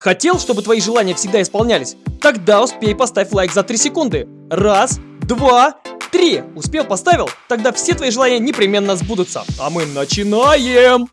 Хотел, чтобы твои желания всегда исполнялись? Тогда успей поставь лайк за 3 секунды. Раз, два, три. Успел, поставил? Тогда все твои желания непременно сбудутся. А мы начинаем!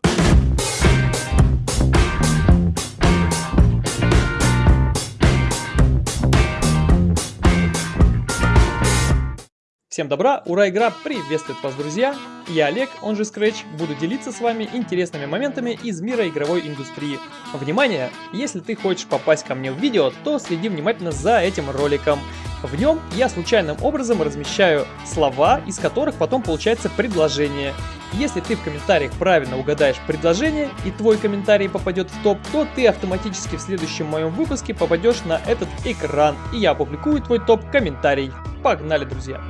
Всем добра, ура, игра приветствует вас, друзья! Я Олег, он же Scratch, буду делиться с вами интересными моментами из мира игровой индустрии. Внимание! Если ты хочешь попасть ко мне в видео, то следи внимательно за этим роликом. В нем я случайным образом размещаю слова, из которых потом получается предложение. Если ты в комментариях правильно угадаешь предложение и твой комментарий попадет в топ, то ты автоматически в следующем моем выпуске попадешь на этот экран и я опубликую твой топ комментарий. Погнали, друзья!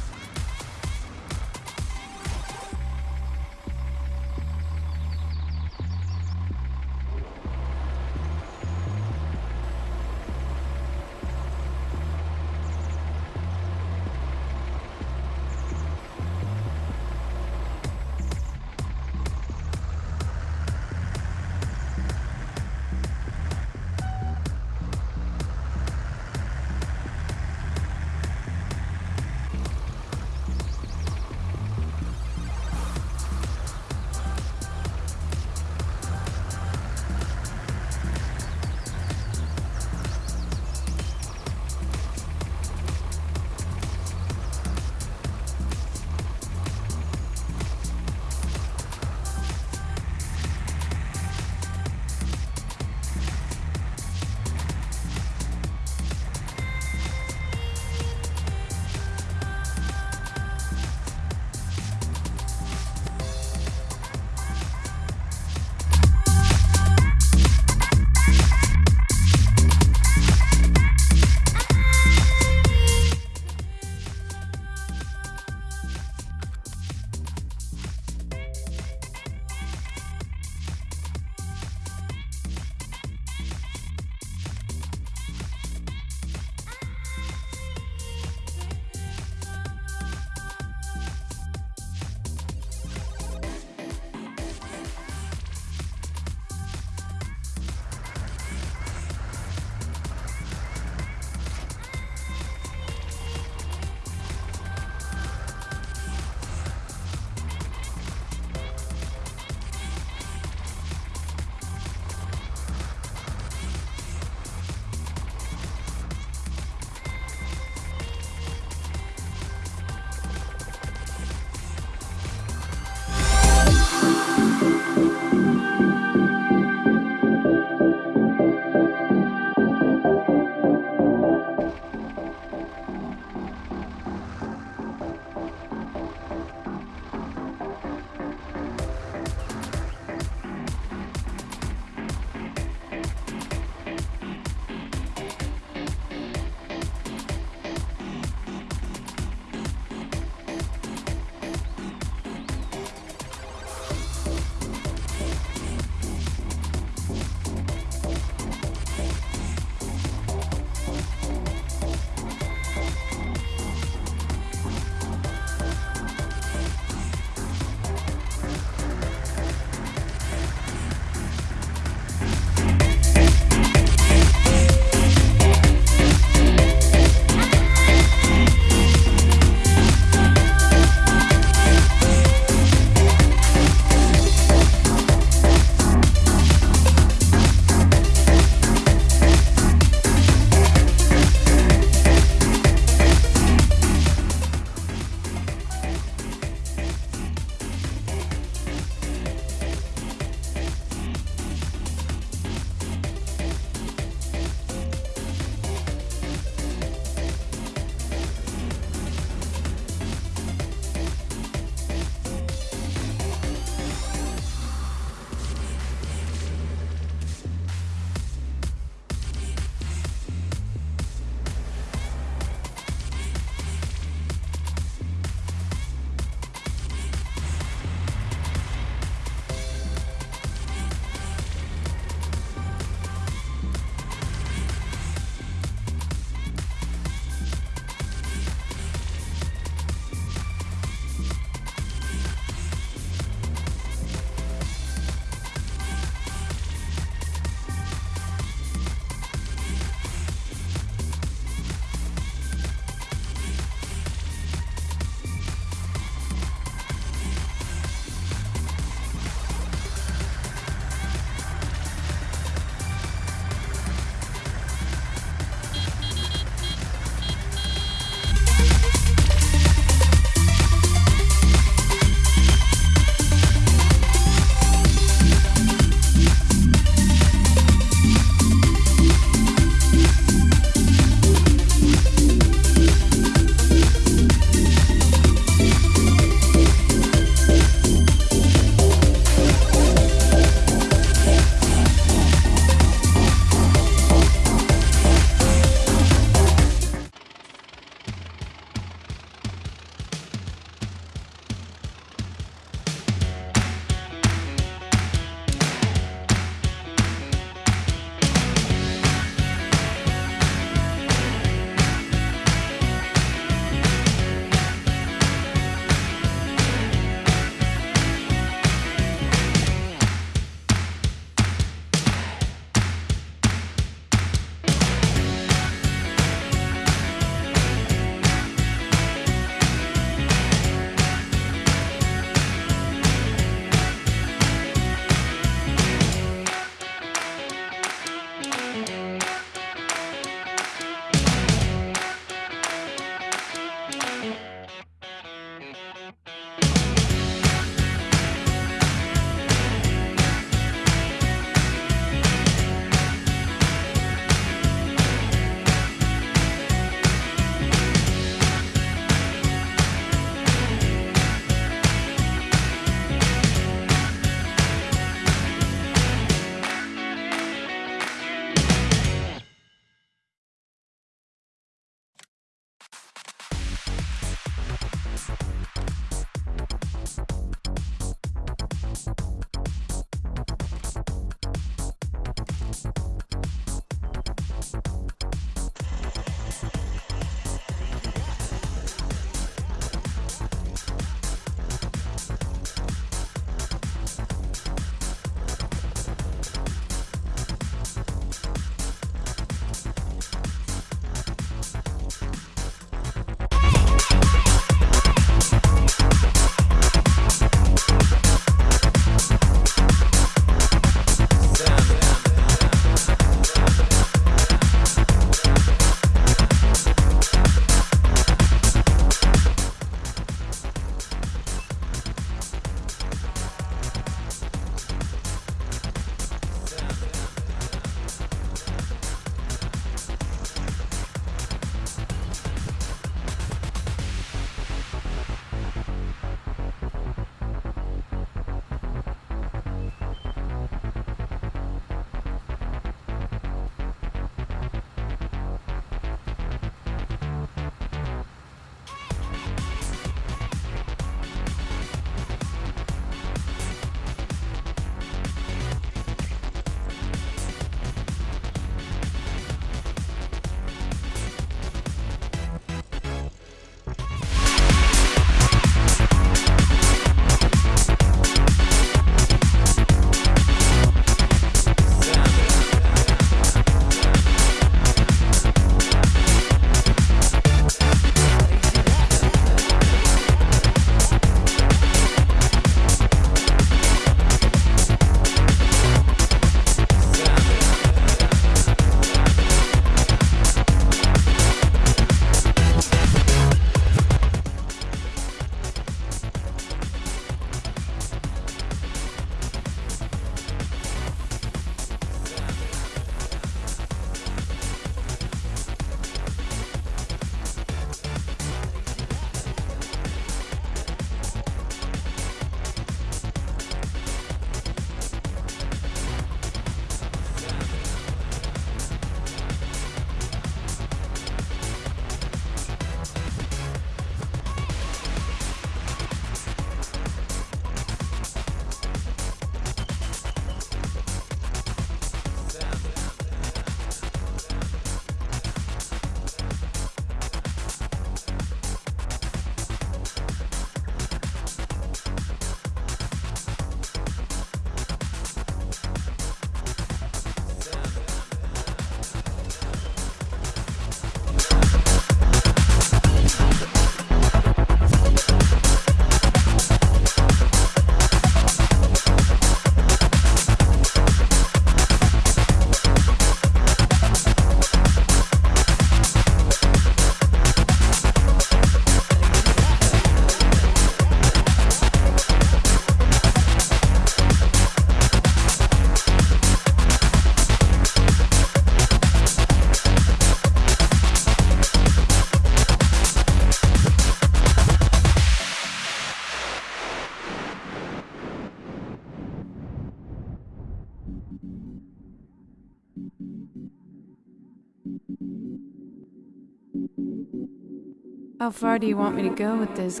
How far do you want me to go with this?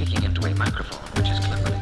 speaking into a microphone, which is cleverly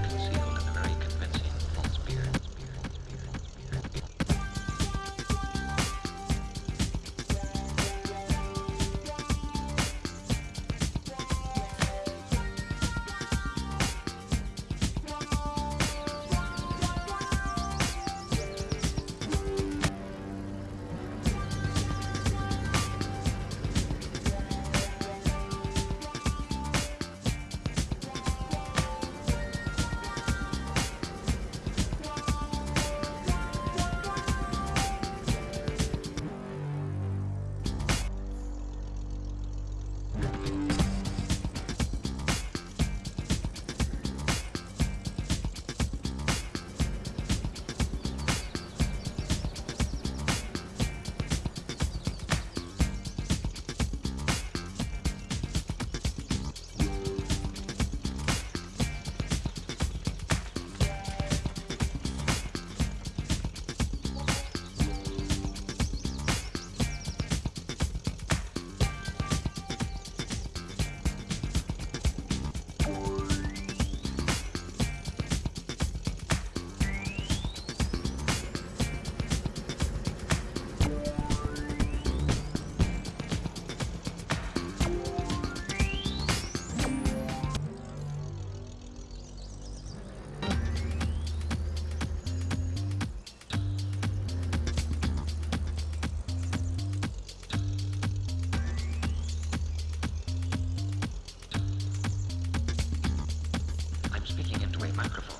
microphone.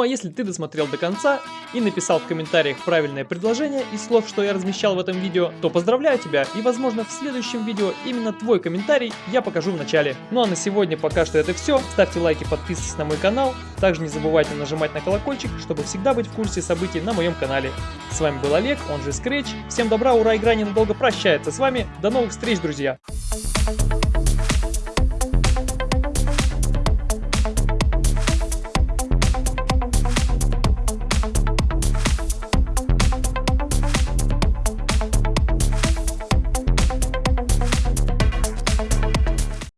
Ну а если ты досмотрел до конца и написал в комментариях правильное предложение из слов, что я размещал в этом видео, то поздравляю тебя и возможно в следующем видео именно твой комментарий я покажу в начале. Ну а на сегодня пока что это все. Ставьте лайки, подписывайтесь на мой канал. Также не забывайте нажимать на колокольчик, чтобы всегда быть в курсе событий на моем канале. С вами был Олег, он же Scratch. Всем добра, ура, игра ненадолго прощается с вами. До новых встреч, друзья!